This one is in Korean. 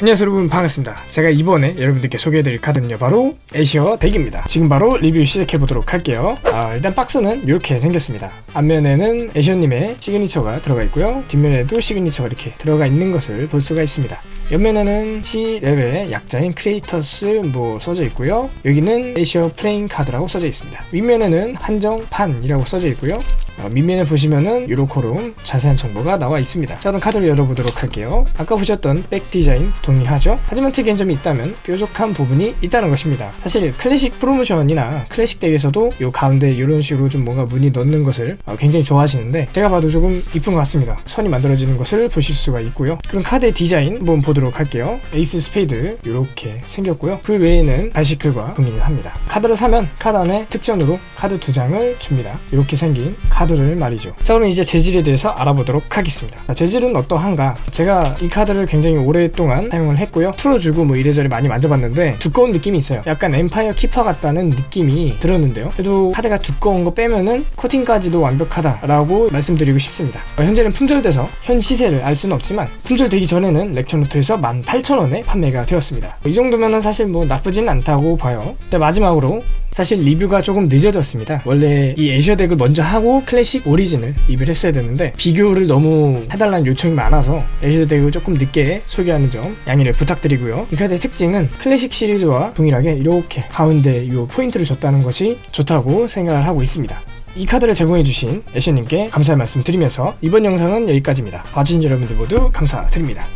안녕하세요 여러분. 반갑습니다. 제가 이번에 여러분들께 소개해드릴 카드는요 바로 애쉬어 deck입니다. 지금 바로 리뷰 시작해보도록 할게요. 아, 일단 박스는 이렇게 생겼습니다. 앞면에는 애쉬어님의 signature가 들어가 있고요. 뒷면에도 signature가 이렇게 들어가 있는 것을 볼 수가 있습니다. 옆면에는 C 레벨의 약자인 creators 뭐 써져 있고요. 여기는 애쉬어 playing card라고 써져 있습니다. 윗면에는 한정판이라고 써져 있고요 어, 밑면에 보시면은 유로코롬 자세한 정보가 나와 있습니다. 자 그럼 카드를 열어보도록 할게요. 아까 보셨던 back 디자인 동일하죠? 하지만 특이한 점이 있다면 뾰족한 부분이 있다는 것입니다. 사실 클래식 프로모션이나 클래식 deck에서도 요 가운데 이런 식으로 좀 뭔가 무늬 넣는 것을 어, 굉장히 좋아하시는데 제가 봐도 조금 이쁜 것 같습니다. 선이 만들어지는 것을 보실 수가 있고요. 그럼 카드의 디자인 한번 보도록 할게요. 에이스 스페이드 이렇게 생겼고요. 그 외에는 바이시클과 동일을 합니다. 카드를 사면 카드 안에 특전으로 카드 두 장을 줍니다. 이렇게 생긴 카드 카드를 말이죠. 자 그럼 이제 재질에 대해서 알아보도록 하겠습니다. 자, 재질은 어떠한가? 제가 이 카드를 굉장히 오랫동안 사용을 했고요. 풀어주고 뭐 이래저래 많이 만져봤는데 두꺼운 느낌이 있어요. 약간 엠파이어 키퍼 같다는 느낌이 들었는데요. 그래도 카드가 두꺼운 거 빼면은 코팅까지도 완벽하다라고 말씀드리고 싶습니다. 어, 현재는 품절돼서 현 시세를 알 수는 없지만 품절되기 전에는 렉처노트에서 18,000원에 판매가 되었습니다. 이 정도면은 사실 뭐 나쁘진 않다고 봐요. 자 마지막으로 사실 리뷰가 조금 늦어졌습니다. 원래 이 애쉬어 deck을 먼저 하고 클래식 오리진을 리뷰를 했어야 되는데 비교를 너무 해달라는 요청이 많아서 애쉬어 deck을 조금 늦게 소개하는 점 양해를 부탁드리고요. 이 카드의 특징은 클래식 시리즈와 동일하게 이렇게 가운데 이 포인트를 줬다는 것이 좋다고 생각을 하고 있습니다. 이 카드를 제공해주신 애쉬님께 감사의 말씀 드리면서 이번 영상은 여기까지입니다. 봐주신 여러분들 모두 감사드립니다